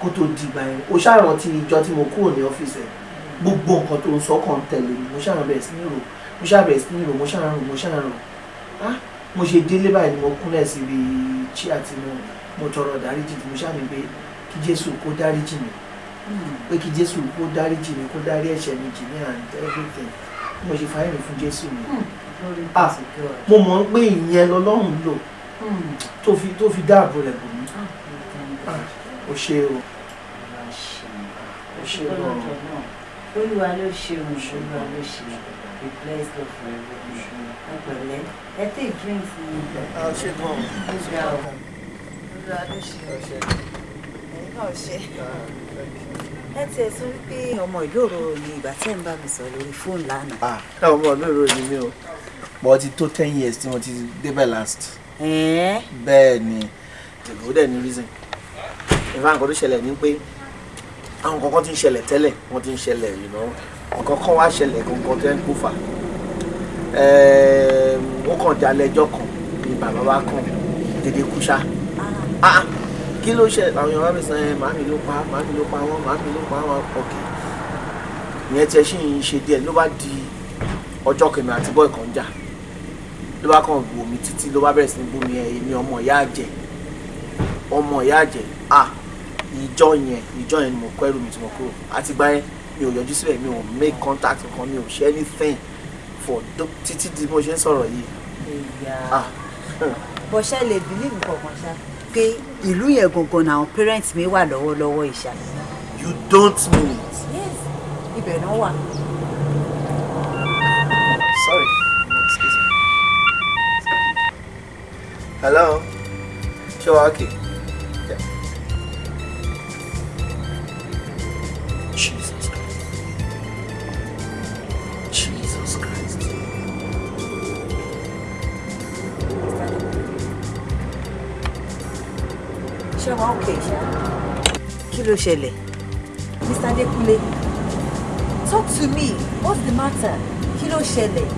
Kó tó dìgbà yẹn o ṣàrántí ìjọ tí mo kúrò ní ọ́fíìsì ẹ̀. Gbogbo nǹkan tó ń sọ kàn tẹ̀lé mi mo ṣàrán bẹ̀rẹ̀ sí ní rò mo ṣàbẹ̀rẹ̀ sí ní rò mo ṣàrán rò mo ṣàrán rò. Ah mo ṣe délé báyìí ni mo kúnlẹ̀ síbi chi àti mo mo tọrọ dáríjì tí mo ṣàmì pé kí jésù kó dáríjì mi. Pé kí jésù kó dáríjì mi kó dárí ẹ̀ṣẹ̀ mi jì mí and everything. Mo ṣe fáìlì fún jésù mi ah mo mọ̀ pé ìyẹn lọ́lọ́run lò tó fi tó fi dáàbò rẹ̀ bò mí. Ah o ṣe o. O ṣe o. Olúwa ló ṣe o. Olúwa ló ṣe o. be blessed of forever. ẹ pẹ̀lẹ́ ẹ take drinks ni. ọ ṣe gan Ìgbà o. Olúwa ló ṣe ọ̀ṣẹ́. Ẹ̀yin náà ṣe. Ẹ tiẹ̀ sọ wípé ọmọ ìlú òróró ni ìgbà tẹ́ ń bá mi sọ lórí fóònù lánàá. ah ọmọ olóró ni mí o but ti tó ten years tí mo ti débẹ̀ last. Ẹ̀ẹ́. bẹ́ẹ̀ ni ó dẹ̀ ní reason ìfá nǹkan tó ṣẹlẹ̀ ni pé àwọn kankan ti ń ṣẹlẹ̀ tẹ́lẹ̀ wọ́n ti ń ṣẹlẹ̀ you know nǹkan kan wá ṣẹlẹ̀ gangan tẹ́ ń kó fà. Ó kàn jalè ẹjọ́ kan ni bàbá wa kàn dédé kú ṣá. Ah. Kí ló ṣe àwọn èèyàn wá mi sàn ẹ màámi ló pa màámi ló pa wọn màámi ló pa wọn. Ọkẹ ìyẹn tiẹ̀ sì ń ṣe díẹ̀ ló bá di ọjọ́ kẹmí àti bọ́ọ̀ kan jà. Ló bá kàn wò mí títí ló bá bẹ̀rẹ̀ sí ní bú mi ẹ̀ èmi ọmọ ìyá àjẹ́. Ọmọ ìyá àjẹ́. Ah ìjọ yẹn ìjọ yẹn ni mo kọ́ ẹrù mi tí mo kúrò. Àti gbá yẹn mi ò yọjú síbẹ̀ mi ò make contact kan mi ò ṣe anything for títí di mo ṣe ń sọ̀rọ̀ yìí. Ah. Bó ṣe lè believe kankan ṣá? Pé ìlú yẹn gangan ni àwọn parents mi wà lọ́wọ́lọ́wọ́ ìṣá. you don't mean it. Yes, ibẹ̀ náà wà. sorry. Excuse me. Hello? Ṣé wàá kì Yeah. Ṣé wọn òkè ṣá? Kí ló ṣẹlẹ̀? Mr. Adekunle, talk to me. What's the matter? Kí ló ṣẹlẹ̀?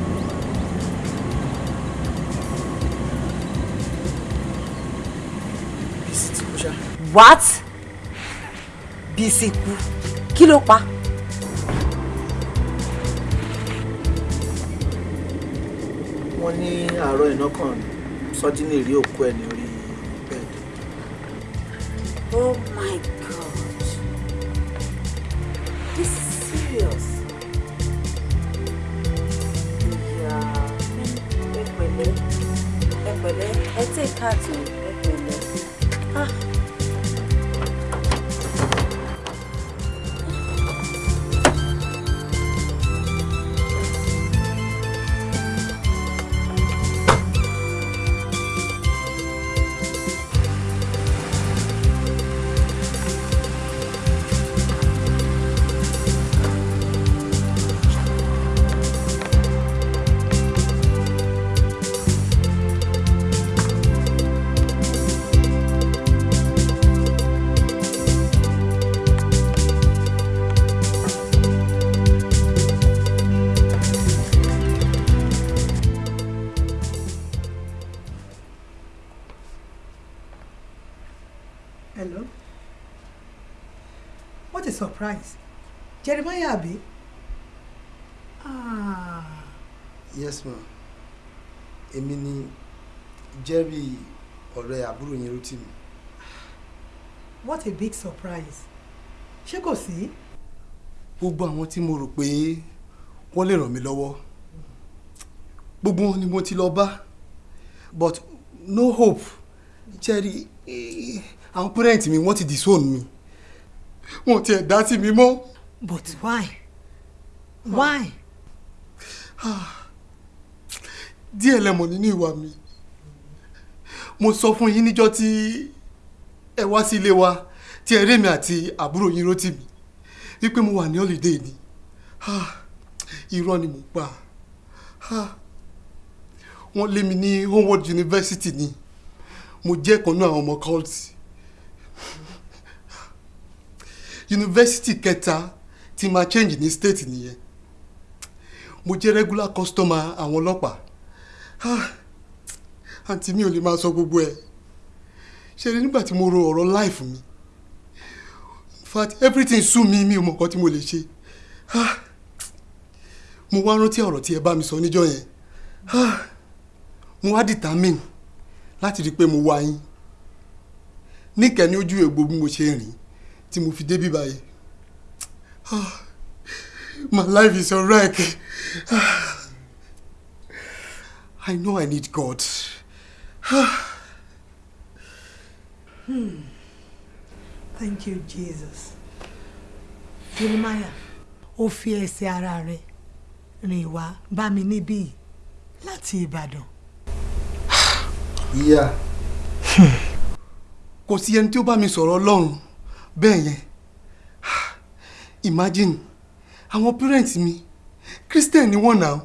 What? Bísí kú. Kí ló pa? wọ́n ní àárọ̀ iná kan sọ́dínì rí òkú ẹ̀ ní orí. Oh my God. This is serious. Yeah. Ẹ pẹ̀lẹ́. Ẹ pẹ̀lẹ́. Ẹ take heart o. yes ma èmi ni jerry ọ̀rẹ́ àbúrò yín ló tì mí. what a big surprise. Ṣé kò sí? gbogbo àwọn tí mo rò pé wọ́n lè ràn mí lọ́wọ́ gbogbo wọn ni mo ti lọ bá but no hope jerry àwọn parent mi wọ́n ti disown mi wọn ò tiẹ̀ dá sí mi mọ́. But why? Why? Díẹ̀ lẹ́mọ̀ nínú ìwà mi. Mo sọ fún yín níjọ́ tí ẹ wá sí ilé wa tí ẹ rí mi àti àbúrò yín rótì mi wípé mo wà ní holiday ni. Irọ́ ni mo pa. Wọ́n lé mi ní Homewood University ni. Mo jẹ́ náà àwọn ọmọ cult. Yunifásitì kẹta tí máa change ní state nìyẹn. Mo jẹ́ regular customer àwọn ọlọ́pàá àǹtí mi ò lè máa sọ gbogbo ẹ̀. Ṣe rí nígbà tí mo ro ọ̀rọ̀ life mi? In fact everything sú mi mi ò mọ̀ nǹkan tí mo lè ṣe. Ah, mo wá rántí ọ̀rọ̀ tí ẹ bá mi sọ níjọ́ yẹn. Ah, mo wá determine láti rí i pé mo wá yín. Níkẹ́ni ojú ègbò bí mo ṣe rìn tí mo fi débí báyìí. Ah, my life is a wreck. I know I need God. Hmm. Thank you, Jesus. Jeremiah, ó fi ẹsẹ̀ ara rẹ̀ rìn wá bá mi níbí láti ìbàdàn. ìyá. kò sí ẹni tí ó bá mi sọ̀rọ̀ ọlọ́run bẹ́ẹ̀ yẹn imagine àwọn parents mi christian ni wọ́n náà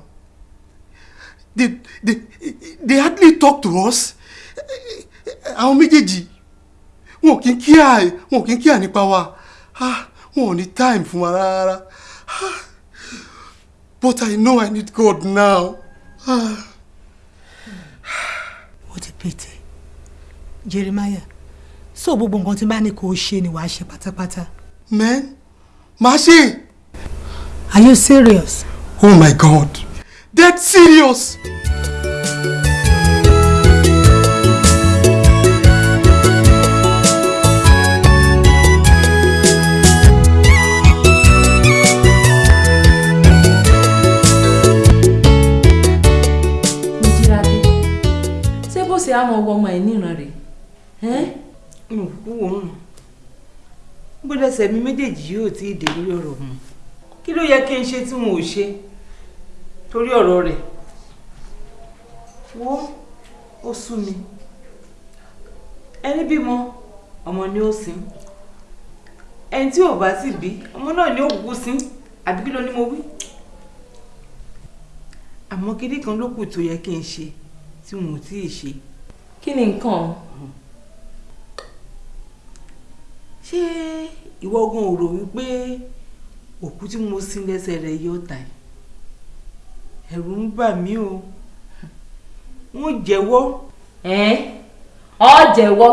they they they hardly talk to us àwọn méjèèjì wọn ò kí ń kíá wọn ò kí ń kíá nípa wa Ah, wọn ò ní time fún wa rárá Ah, but i know i need god now. Ah. ó ti pété jeremiah so gbogbo nǹkan tí bá ní kó o ṣe ni wàá ṣe pátápátá. man máa ṣe. are you serious. oh my god dead serious. Bó ṣe á mọ ọwọ́ ọmọ ẹ̀ níran rẹ̀? Ẹ́? Wò ó gbọ́dọ̀ sẹ̀mí méjèèjì yóò tí ì dé lórí ọ̀rọ̀ mu kí ló yẹ kí n ṣe tí wọn ò ṣe torí ọ̀rọ̀ rẹ̀. Wo ó sú mi. Ẹni bímọ ọmọ ni ó sin. Ẹni tí ò bá sì bí ọmọ náà ni ó kúkú sin. Àbí kí ló ní mo wí? Àmọ́ kíní kan ló kù tó yẹ kí n ṣe tí ò tí ì ṣe. kí ni nǹkan? Ṣé ìwọ ò rò wípé òkú tí mo sin lẹ́sẹ̀ rẹ̀ yóò tà ẹ́ ẹ̀rù ń bà mí o. Wọ́n jẹ́wọ́. ẹ́ ọ jẹ́wọ́.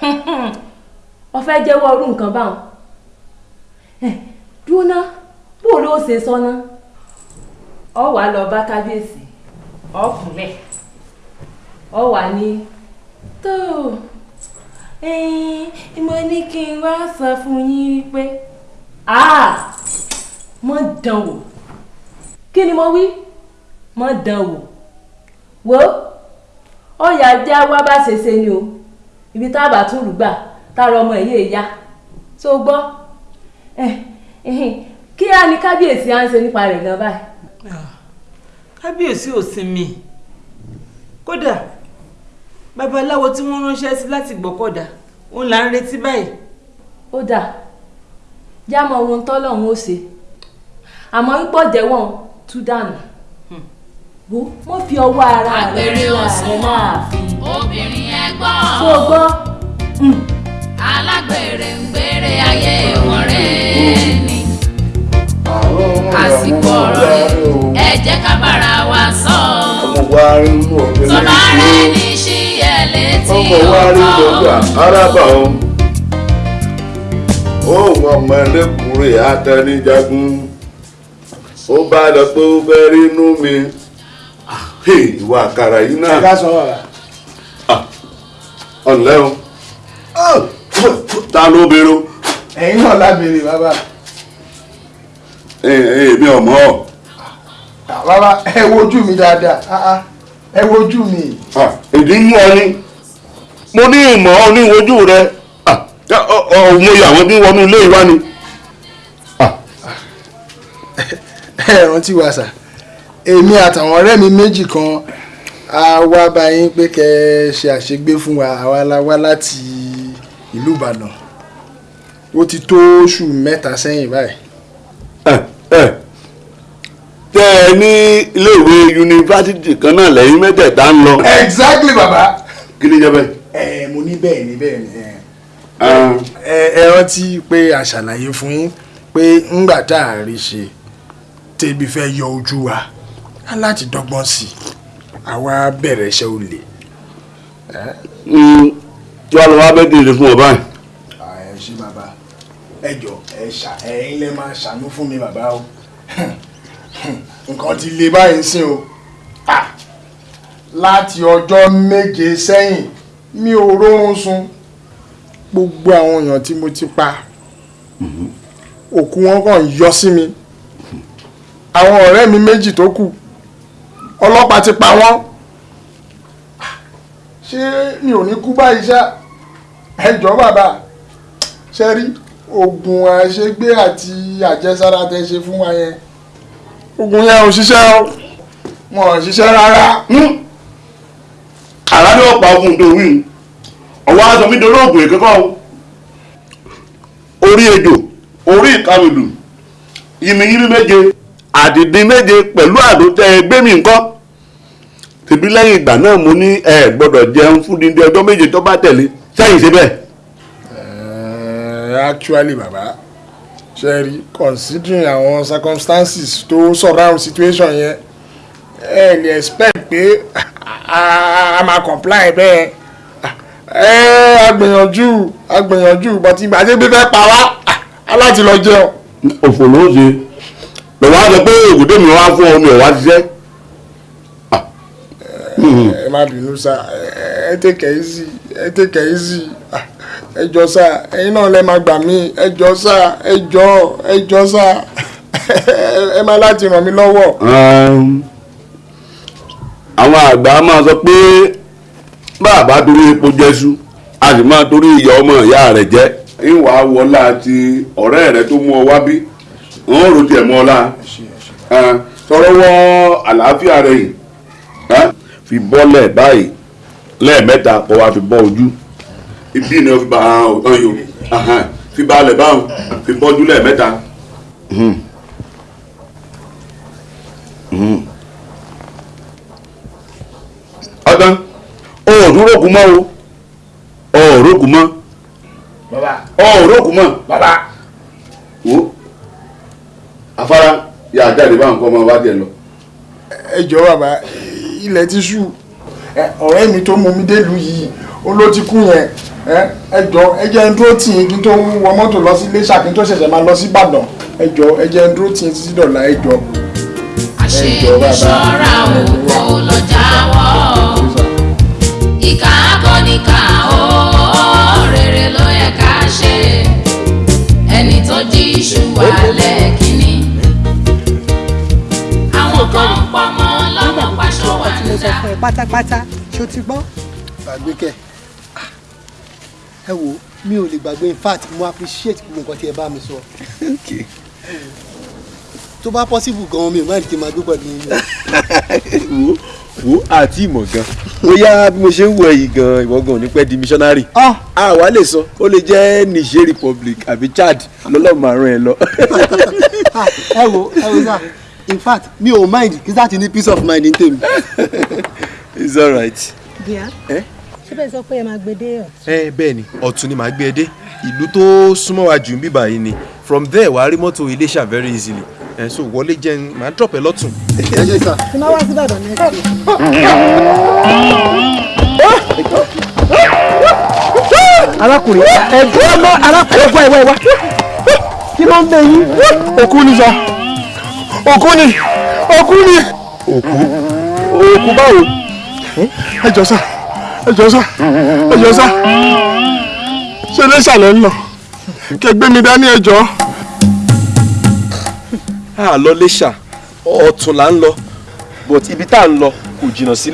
Ọ fẹ́ jẹ́wọ́ irú nǹkan báwọn. Dúró ná. Bó ló ṣe sọ́nà ọ wàá lọ bá kábíyèsí. Ọ kúnlẹ̀. Ọ wà ní tó mo ní kí n wá sọ fún yín pé mọ dán wò kí ni mo wí? Mọ dán wò. Wo ọyà já wá bá ṣe ṣe ni o. Ibi tá a bá tún lù gbà tára ọmọ ẹ̀ yéé ya tó gbọ́? Kí á ní kábíyèsí à ń ṣe nípa rẹ̀ gan báyìí. kábíyèsí ò sinmi. Kódà babaláwo tí wọ́n ránṣẹ́ sí láti gbọ́kọ̀dá òun là ń retí báyìí. ó dà já mọ ohun tọ́lọ́run ó ṣe. Àmọ́ ń pọ̀ jẹ́wọ́n tú dànù. Wo wọ́n fi ọwọ́ ara rẹ̀ láàfin obìnrin ẹ̀gbọ́n tó gbọ́? Alágbèrè ń gbèrè ayé wọn rẹ̀ ni. Àsìkò ọ̀rọ̀ rẹ̀. ẹ jẹ́ ká bára wa sọ. Bá rẹ̀ ní sí ẹ̀ létí ọkọ̀. arábà o. Òun ọmọ ẹlẹ́kùnrin àtẹnijagun ó bá lọ pé ó fẹ́ rí inú mi. Ah, ìwà àkàrà yìí náà. Ẹ ká sọ wà. ọ̀nlẹ́ o. Ta ló bèrè o ẹ̀yin náà lábẹ́rẹ́ bàbá. èmi ọmọ ọ Ah, bàbá ẹ wojú mi dáadáa. Ah, ah. ẹ wojú mi. ìdí mú ọ ni. Mo ní ìmọ̀ ọ ní rẹ. Ah, ọ- ọ- mo yà wọ́n bí wọnú ilé ìwá ni ẹ rántí wa sà èmi àtàwọn ọ̀rẹ́ mi méjì kan a wá bá yín pé kẹ́ ẹ ṣe àṣegbé fún wa àwa la wá láti ìlú Ìbàdàn ó ti tó oṣù mẹ́ta sẹ́yìn báyìí. tẹ ẹ ní iléèwé yunifásitì kan náà lẹ́yìn mẹ́tẹ̀ẹ̀ta ń lọ. exactly baba. kí ni jẹ́ bẹ́ẹ̀. ẹ mo ní bẹ́ẹ̀ ni bẹ́ẹ̀ ni ẹ. Ah. ẹ rántí pé a ṣàlàyé fún yín pé ńgbà tá a rí ṣe tẹ́bi fẹ́ yọ ojú wa láti dọ́gbọ́n sí i. Àwa bẹ̀rẹ̀ iṣẹ́ olè. tí wàá lọ wá bẹ́ẹ̀ dìde fún ọ báyìí. ẹ ṣé bàbá. Ẹ jọ ẹ ṣà ẹ̀yin lẹ máa ṣàánú fún mi bàbá o. Nǹkan ti le báyìí sìn o. Ah, láti ọjọ́ méje sẹ́yìn mi ò rórun sùn gbogbo àwọn èèyàn tí mo ti pa òkú wọn kàn yọ sí mi àwọn ọ̀rẹ́ mi méjì tó kù ọlọ́pàá ti pa wọ́n. Ṣé mi ò ní kú báyìí ṣá? Ẹ jọ̀ọ́ bàbá ṣe rí oògùn àṣegbé àti àjẹsára tẹ ṣe fún wa yẹn? Oògùn yẹn ò ṣiṣẹ́ o wọn ò ṣiṣẹ́ rárá. àrà ni pa ogun tó wí ọwọ́ aṣọ mi dolóògùn ògùn ìkẹ́kọ̀ọ́ orí ejò orí ìkàwédù yìmíyìmí méje àdìdín méje pẹ̀lú àdótẹ́ ẹgbẹ́ mi nǹkan tèbí lẹ́yìn ìgbà náà mo ní ẹ gbọ́dọ̀ jẹun fún dídí ọjọ́ méje tó bá tẹ̀lé sẹ́yìn. Eh, actually baba sherry considering àwọn circumstances tó surround situation yẹn ẹ lè expect pé a máa comply bẹ́ẹ̀ ẹ agbìyànjú agbìyànjú but ìgbà tí gbígbẹ́ pa wá aláti lọ jẹun. òfò ló ń ṣe lọ́wọ́ á sọ pé ògùdé mi wá fún ọ mi ò wá ṣiṣẹ́. ẹ má bínú sá ẹ take it easy ẹ take it easy. Ah, ẹ jọ sá ẹ̀yin náà lẹ máa gbà mí. Ẹ jọ sá ẹ jọ ẹ jọ sá. Ẹ má láti ràn mí lọ́wọ́. Um, àwọn àgbà máa sọ pé bàbá torí epo jẹ́sú a sì máa torí ìyá ọmọ ìyá rẹ̀ jẹ́. Ìwà wọlá àti ọ̀rẹ́ rẹ̀ tó mú ọ wá bí wọ́n rò tiẹ̀ mọ́ ọ lá sọ̀rọ̀ wọ àlàáfíà rẹ̀ yìí. Fi bọ́lẹ̀ báyìí. Lẹ́ẹ̀mẹ́ta kó wá fi bọ́ ojú. Ibi ni fi bá ọ̀tán yìí o. Fi balẹ̀ báwọn. Fi bọ́jú lẹ́ẹ̀mẹ́ta. Mhm. Mhm. ọdán ọ̀ọ́dúnrún kù mọ́ o. Ọ̀ọ́rọ́ kù mọ́. Bàbá. Ọ̀ọ́rọ́ kù mọ́. Wo afárá yà á jáde báwọn kọ́ ọmọ wa tiẹ̀ lọ. ẹ jọ bàbá ilẹ̀ ti ṣú. Ọ̀rẹ́ mi tó mú mi délùú yìí ó ló ti kú yẹn. Ẹ jọ ẹ jẹ́ ń dúró tì í kí n tó wọ mọ́tò lọ sí Iléṣà kí n tó ṣẹ̀ṣẹ̀ máa lọ sí Ìbàdàn. Ẹ jọ ẹ jẹ́ ń dúró tì í títí dọ̀la ẹ jọ. ẹ jọ bàbá. Ṣọ́ra òkò lọ jáwọ́. Ìkà akọ́nìkà ó rere ló yẹ ká ṣe. Ẹni tó jí iṣu wálẹ̀ kínní àwọn kan ń pọmọ lọ́mọ paṣọ wà mo sọ fún ẹ pátápátá ṣó ti gbọ́. gbàgbé kẹ ẹ wo mi ò lè gbàgbé in fact mo appreciate gbogbo nǹkan tí ẹ bá mi sọ. tó bá possible gan-an mi ò máa ní kí n máa gbé pẹ̀lú yín. wo wo àti ìmọ̀ gan bóyá bí mo ṣe ń wọ ẹ̀yìn gan ìwọ gan ò ní pẹ́ di missionary. àwa lè sọ ó lè jẹ́ Niger Republic àbí Chad lọ́lọ́mọ àrùn ẹ̀ lọ. ẹ wo ẹ wo sá in fact mi ò mind kí sáà ti ní peace of mind ní tèmi. it's alright. díà ṣé bẹ́ẹ̀ sọ pé ẹ máa gbé dé ọ̀. ẹ bẹ́ẹ̀ ni ọ̀tún ni màá gbé ẹ dé ìlú tó súnmọ́ wa jù ń bíbà yìí ni from there wàá rí mọ́tò Iléṣà very easily ẹ so wọlé jẹun màá drop ẹ lọ́tún. ẹ ṣe sá. tí máa wá sí Ìbàdàn next week. arákùnrin ẹgbẹ́ ọmọ arákùnrin ẹgbẹ́ ẹwà ẹwà kí ló ń bẹ yín. òkú ni sọ òkú ni. Òkú ni. òkú. Òkú báwo. ẹ jọ sá. Ẹ jọ sá. Ẹ jọ sá. Ṣe Iléṣà lẹ ń lọ? Kẹ gbé mi dání ẹ jọ. a lọ Iléṣà ọ̀tún là ń lọ. But ibi tá à ń lọ kò jìnnà sí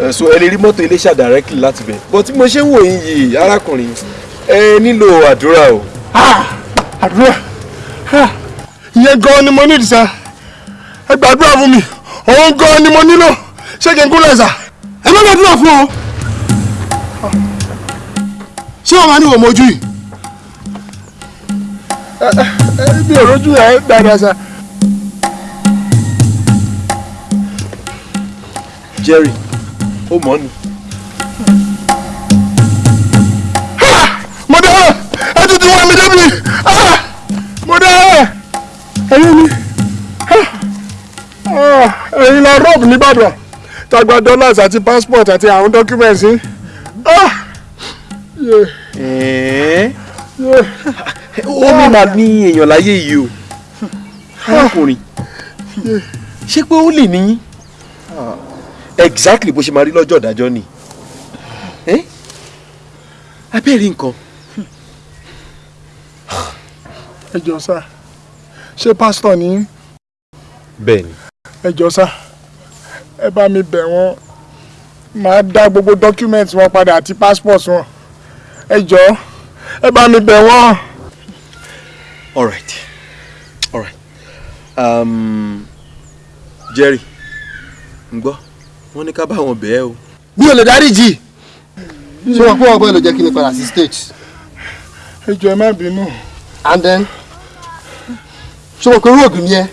Eh, so ẹ lè rí mọ́tò Iléṣà directly láti bẹ̀. But bí mo ṣe ń wò yín yìí arákùnrin ẹ nílò àdúrà o. àdúrà ìyẹn gan ni mo nídìí sá ẹ gbàdúrà fún mi òun gan ni mo nílò ṣé kí n kúnlẹ̀ sá ẹ má gbàdúrà fún ọ. ṣé wọn máa ní wò mojú yìí. ẹ bí òrojú ẹ dáadáa sá. Jerry ó mọ̀ ni. Ẹ̀yin mi Ah! ẹ̀yin la rọ́ọ̀bù nìbàdàn. Tagba dollars àti passport àti àwọn documents. Ah! Ẹ̀ẹ́ Yeah. ó ní màá ní èèyàn láyé yìí o. Arákùnrin ṣé pé ó lè níyín exactly bó ṣe máa rí lọ́jọ́ ìdájọ́ ni. Ẹ́ abẹ́rẹ́ nǹkan. Ẹ jọ sá ṣé pásítọ̀ ni yín? bẹ́ẹ̀ ni ẹ jọ sá ẹ bá mi bẹ̀ wọ́n màá dá gbogbo document wọn padà àti passport wọn ẹ jọ ẹ bá mi bẹ̀ wọ́n. all right all right Um, Jerry ń gbọ́ wọ́n ní ká bá wọn bẹ́ẹ̀ o. mi ò lè dáríjì ṣé wọn kó wọn bọ́ ẹ lọ jẹ́ kí ni padà sí stage. ẹ ẹ má bínú. and then ṣé wọn kò rí ògùn yẹn?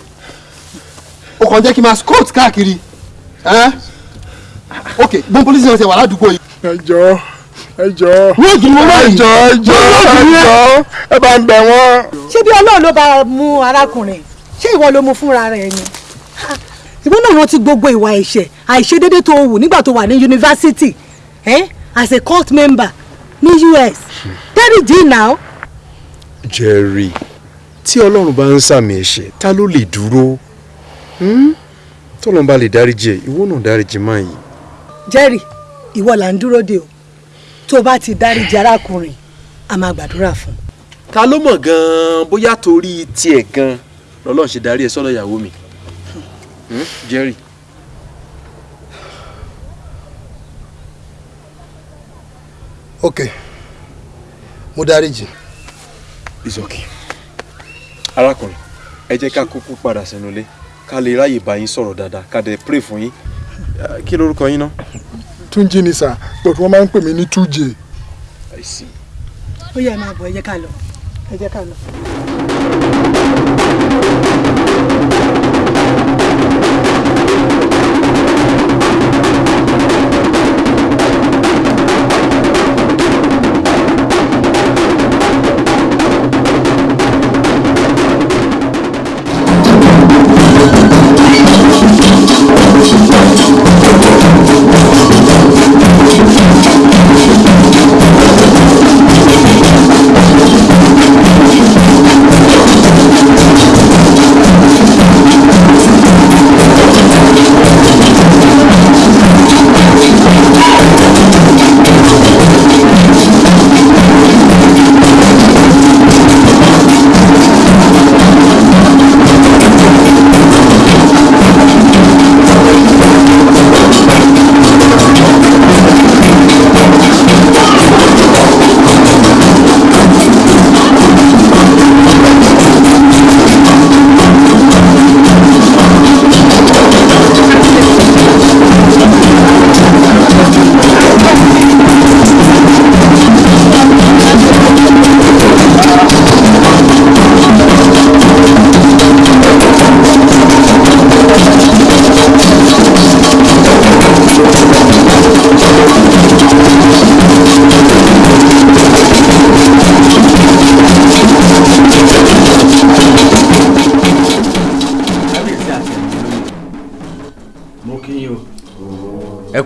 O kàn jẹ́ kí n máa scott káàkiri. Ẹ́ ok gbọ́n polisi náà ti wà ládùúgbò yìí. ẹ jọ̀ọ́ ẹ jọ̀ọ́ Wọ́n jù mọ́ báyìí. ẹ jọ̀ọ́ ẹ jọ̀ọ́ ẹ jọ̀ọ́ ẹ bá ń bẹ̀ wọ́n. ṣé bí ọlọ́run ló bá mú arákùnrin? Ṣé ìwọ ló mú fúnra rẹ̀ ni? Ìwọ náà rántí gbogbo ìwà ẹ̀ṣẹ̀ àìṣedédé tó wù nígbà tó wà ní yunifásitì eh? as a cult member ní US dáríjì now Jerry tí ọlọ́run bá ń sàmì ẹ̀ṣẹ̀ ta ló lè dúró Hmm? tọ́lọ́run bá lè dáríjì ẹ̀ ìwọ náà dáríjì máa yìí. Jerry ìwọ là ń dúró de o tó o bá ti dáríjì arákùnrin a máa gbàdúrà fún un. ta ló mọ̀ gan-an bóyá torí tiẹ̀ gan-an lọ́lọ́run ṣe darí ẹ̀ sọ́dọ̀ ìyàwó mi Hmm? Jerry. ok mo dáríjì. it's okay. Arákùnrin ẹ jẹ́ ká kúkú padà sínú ilé ká lè ráyè bá yín sọ̀rọ̀ dáadáa ká dẹ̀ pray fún yín Eh, kí lorúkọ yín náà. túnjí ni sà but wọ́n máa ń pè mí ní see. ó yẹ máa bọ̀ ẹ jẹ́ ká lọ ẹ jẹ́ ká lọ.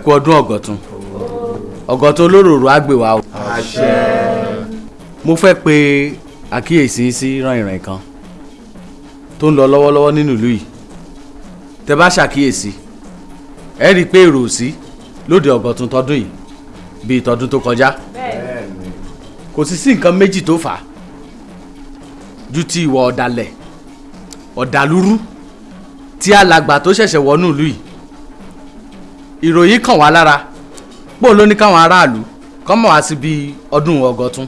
Kú ọdún ọ̀gọ̀tún. Ọ̀gọ̀tún olóròrò wa o. mo fẹ́ pe àkíyèsí sí ràn-ìràn kan tó ń lọ lọ́wọ́lọ́wọ́ nínú ìlú yìí. Tẹ bá ṣàkíyèsí ẹ rí i pé èrò sí lóde ọ̀gọ̀tún tọdún yìí bíi tọdún tó kọjá. Kò sì sí nǹkan méjì tó fà á ju ti ìwà ọ̀dàlẹ̀ ọ̀dàlúrú tí alàgbà tó ṣẹ̀ṣẹ̀ wọnú ìlú yìí ìròyìn kàn wá lára. Pò ló ní káwọn aráàlú kọ́ mọ̀ wá sí bí ọdún ọgọ́tún?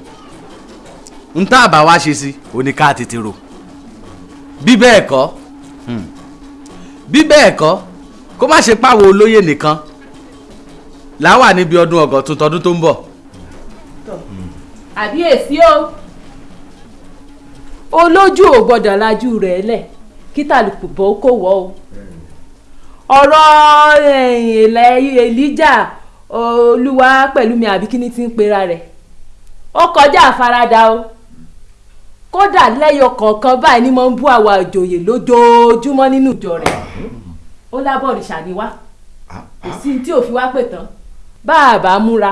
Ń tá àbá wá ṣe sí òní ká tètè rò. Bí bẹ́ẹ̀ kọ́ hmm, bí bẹ́ẹ̀ kọ́ kó má ṣe páwo olóyè nìkan. Láwà níbi ọdún ọgọ́tún tọdún tó ń bọ̀. Àbíyèsí o? Olójú ò gbọ́dọ̀ lajú rẹ̀ lẹ̀ kí tàlùkù bọ́ kò wọ́ o ọ̀rọ̀ ilẹ̀ Èlíjà olúwa pẹ̀lú mi àbí kíní ti ń pera rẹ̀? Ó kọjá àfaradà o. Kódà lẹ́yọ kọ̀ọ̀kan báyìí ni mo ń bú àwa òjòyè lójoojúmọ́ nínú ìjọ rẹ̀. Ó lábọ̀ òrìṣà ni wá. Kò sí tí ò fi wá pè tán. Bá a bá múra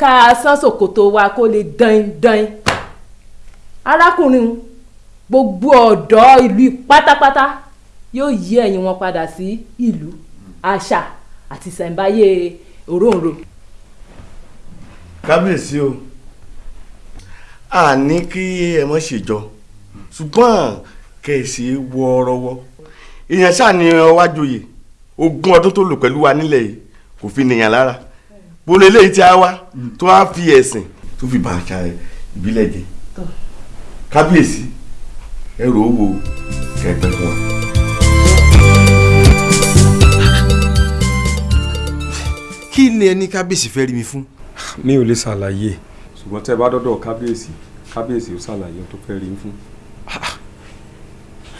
ká a sán ṣòkòtò wa kó lè dán dán arákùnrin gbogbo ọ̀dọ́ ìlú pátápátá yóò yí ẹ̀yìn wọn padà sí ìlú àṣà àti ìṣẹ̀ǹbáyé òróǹro. kábíyèsí o a ní kí ẹ mọ̀ ṣèjọ ṣùgbọ́n kẹ̀sì wọ́ọ́rọ́wọ́ èèyàn ṣáà ní ọwájòyè ogún ọdún tó lò pẹ̀lú wa nílẹ̀ yìí kò fi nìyàn lára bolo eléyìí tí a wá tó wá fi ẹ̀sìn tó fi bá àṣà ìbílẹ̀ jẹ kábíyèsí ẹ rò ó wo wa. kí ni ẹni kábíyèsí fẹ́ rí mi fún. mi ò lè ṣàlàyé ṣùgbọ́n tẹ́ ẹ bá dọ́dọ̀ kábíyèsí kábíyèsí ó ṣàlàyé ohun tó fẹ́ rí mi fún.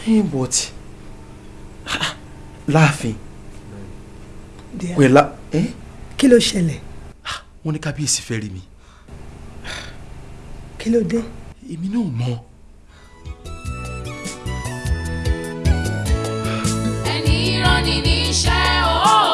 Eh, but láàfin pẹ̀lá. Eh? kí ló ṣẹlẹ̀. wọ́n ní kábíyèsí fẹ́ rí mi. kí ló dé. èmi náà mọ̀. ẹni ìrọ́ni ní iṣẹ́ o.